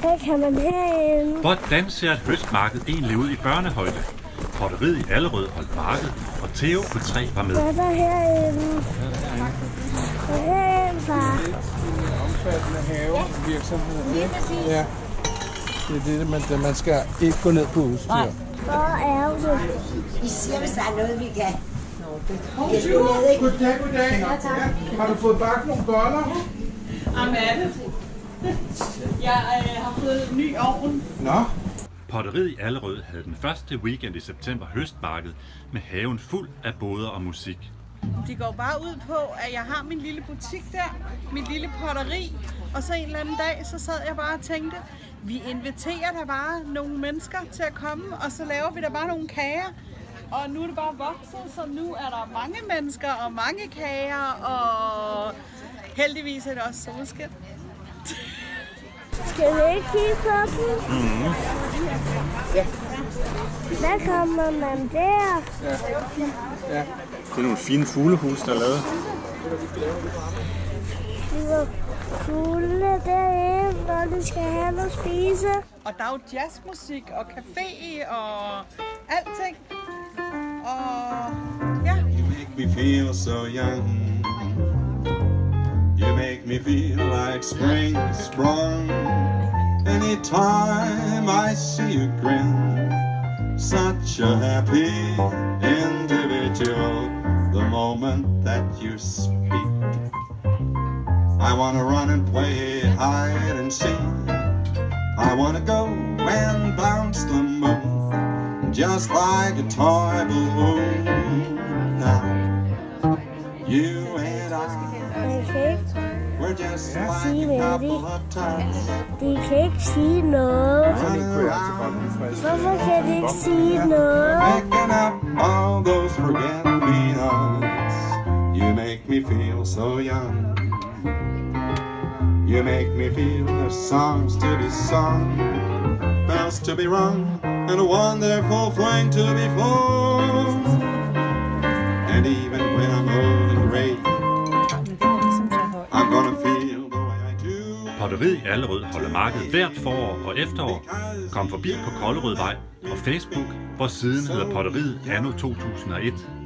Hvad kan man herinde? Hvordan ser et høstmarked egentlig ud i børnehøjde? Potteriet i Allerød holdt marked, og Theo på 3 var med. Hvad er der herinde? Hvad er herinde, far? omfattende havevirksomhed. ikke? Ja. Det er det, man, det, man skal ikke gå ned på udstyr. Hvor er det? Vi siger, hvis der er noget, vi kan. Goddag, goddag. Ja, Har du fået bagt nogle boller? Amanda. Jeg øh, har fået en ny ovn. Nå, Potteriet i Allerød havde den første weekend i september høstmarked med haven fuld af boder og musik. De går bare ud på, at jeg har min lille butik der, mit lille potteri, og så en eller anden dag, så sad jeg bare og tænkte, vi inviterer da bare nogle mennesker til at komme, og så laver vi da bare nogle kager. Og nu er det bare vokset, så nu er der mange mennesker og mange kager, og heldigvis er det også solskin. Skal vi ikke kigge på dem? Mm. Hvad kommer man der? ja. Det er nogle fine fuglehus, der er lavet. De var fugle derinde, når de skal have noget at spise. Og der er jo jazzmusik og café og alting. Og ja, You make me feel so young. You make me feel like spring sprung. Anytime I see you grin, such a happy individual. The moment that you speak, I wanna run and play hide and seek. I wanna go and bounce the moon, just like a toy balloon. Now, you and I, Casino. Mama Casino. Making up all those. You make me feel so young. You make me feel there's songs to be sung, bells to be rung, and a wonderful flame to be flown. Bryggeriet i Allerød holder marked hvert forår og efterår. Kom forbi på Kollerødvej og Facebook, hvor siden hedder Potteriet anno 2001.